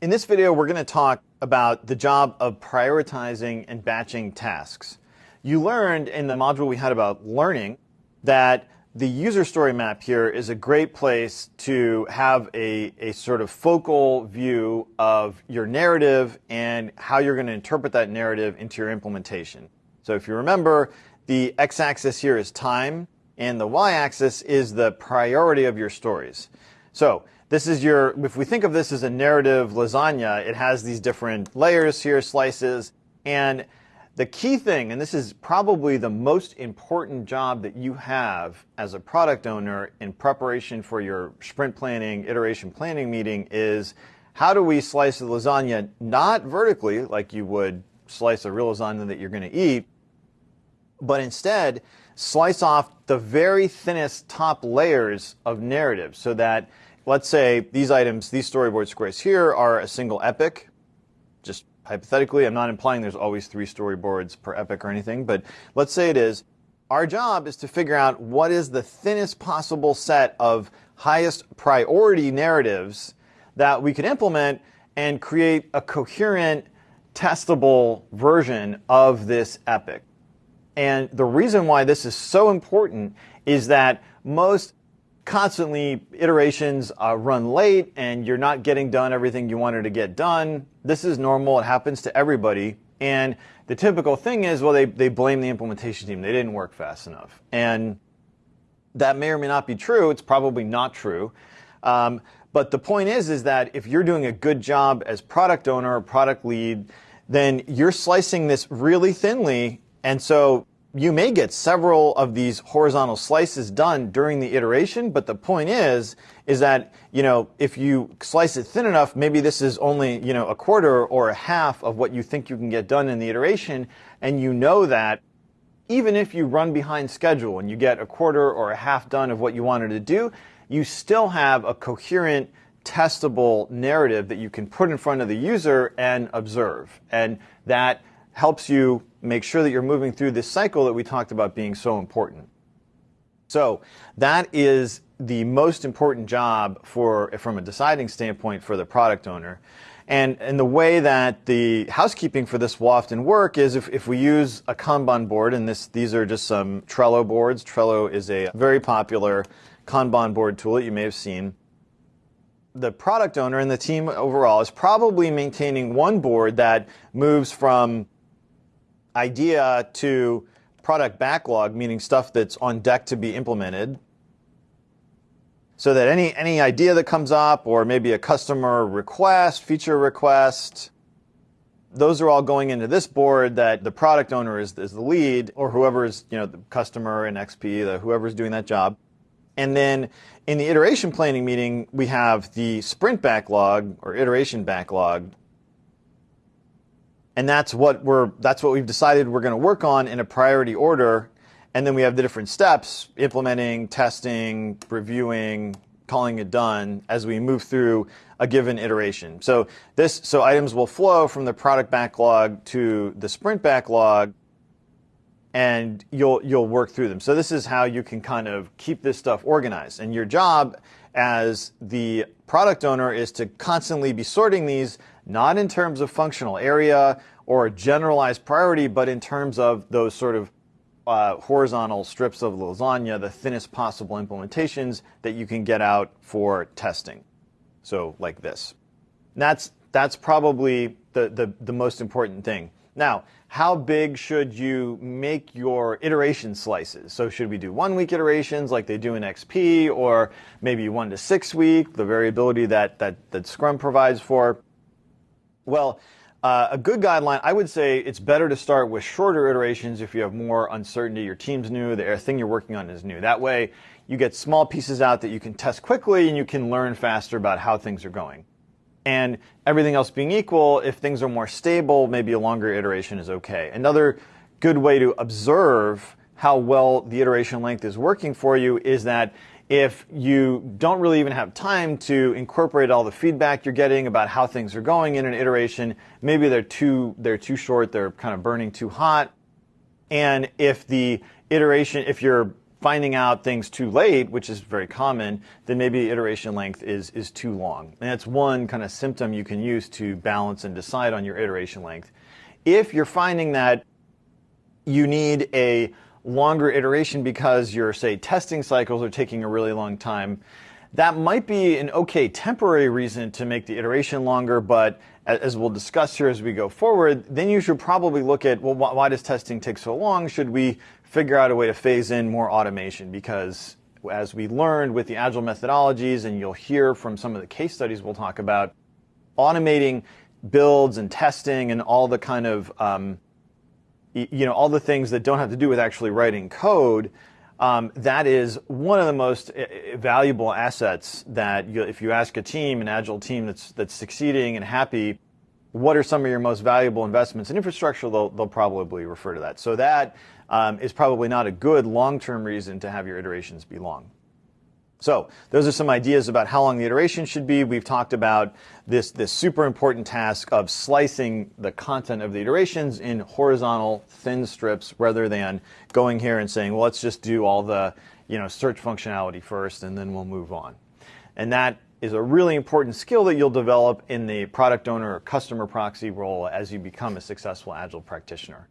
In this video, we're going to talk about the job of prioritizing and batching tasks. You learned in the module we had about learning that the user story map here is a great place to have a, a sort of focal view of your narrative and how you're going to interpret that narrative into your implementation. So if you remember, the x-axis here is time, and the y-axis is the priority of your stories. So this is your, if we think of this as a narrative lasagna, it has these different layers here, slices, and the key thing, and this is probably the most important job that you have as a product owner in preparation for your sprint planning, iteration planning meeting is how do we slice the lasagna not vertically like you would slice a real lasagna that you're going to eat, but instead slice off the very thinnest top layers of narrative so that let's say these items, these storyboard squares here are a single epic, just hypothetically, I'm not implying there's always three storyboards per epic or anything, but let's say it is. Our job is to figure out what is the thinnest possible set of highest priority narratives that we could implement and create a coherent, testable version of this epic. And the reason why this is so important is that most constantly iterations uh, run late and you're not getting done everything you wanted to get done. This is normal. It happens to everybody. And the typical thing is, well, they, they blame the implementation team. They didn't work fast enough. And that may or may not be true. It's probably not true. Um, but the point is, is that if you're doing a good job as product owner or product lead, then you're slicing this really thinly. And so you may get several of these horizontal slices done during the iteration, but the point is, is that, you know, if you slice it thin enough, maybe this is only, you know, a quarter or a half of what you think you can get done in the iteration, and you know that even if you run behind schedule and you get a quarter or a half done of what you wanted to do, you still have a coherent, testable narrative that you can put in front of the user and observe. And that helps you make sure that you're moving through this cycle that we talked about being so important. So that is the most important job for, from a deciding standpoint for the product owner. And, and the way that the housekeeping for this will often work is if, if we use a Kanban board, and this, these are just some Trello boards. Trello is a very popular Kanban board tool that you may have seen. The product owner and the team overall is probably maintaining one board that moves from idea to product backlog, meaning stuff that's on deck to be implemented, so that any, any idea that comes up or maybe a customer request, feature request, those are all going into this board that the product owner is, is the lead or whoever is, you know, the customer in XP, the, whoever's doing that job. And then in the iteration planning meeting, we have the sprint backlog or iteration backlog and that's what we're that's what we've decided we're going to work on in a priority order. And then we have the different steps implementing testing reviewing calling it done as we move through a given iteration. So this so items will flow from the product backlog to the sprint backlog and you'll you'll work through them. So this is how you can kind of keep this stuff organized. And your job as the product owner is to constantly be sorting these not in terms of functional area or generalized priority, but in terms of those sort of uh, horizontal strips of lasagna, the thinnest possible implementations that you can get out for testing. So like this. That's, that's probably the, the, the most important thing. Now, how big should you make your iteration slices? So should we do one week iterations like they do in XP or maybe one to six week, the variability that, that, that Scrum provides for? Well, uh, a good guideline, I would say it's better to start with shorter iterations if you have more uncertainty. Your team's new, the thing you're working on is new. That way, you get small pieces out that you can test quickly and you can learn faster about how things are going. And everything else being equal, if things are more stable, maybe a longer iteration is okay. Another good way to observe how well the iteration length is working for you is that if you don't really even have time to incorporate all the feedback you're getting about how things are going in an iteration, maybe they're too they're too short, they're kind of burning too hot. And if the iteration, if you're finding out things too late, which is very common, then maybe the iteration length is, is too long. And that's one kind of symptom you can use to balance and decide on your iteration length. If you're finding that you need a longer iteration because your, say, testing cycles are taking a really long time, that might be an okay temporary reason to make the iteration longer, but as we'll discuss here as we go forward, then you should probably look at, well, why does testing take so long? Should we figure out a way to phase in more automation? Because as we learned with the agile methodologies, and you'll hear from some of the case studies we'll talk about, automating builds and testing and all the kind of, um, you know, all the things that don't have to do with actually writing code um, that is one of the most uh, uh, valuable assets that you, if you ask a team, an agile team that's, that's succeeding and happy, what are some of your most valuable investments in infrastructure, they'll, they'll probably refer to that. So that um, is probably not a good long-term reason to have your iterations be long. So those are some ideas about how long the iteration should be. We've talked about this, this super important task of slicing the content of the iterations in horizontal thin strips rather than going here and saying, well, let's just do all the you know, search functionality first and then we'll move on. And that is a really important skill that you'll develop in the product owner or customer proxy role as you become a successful Agile practitioner.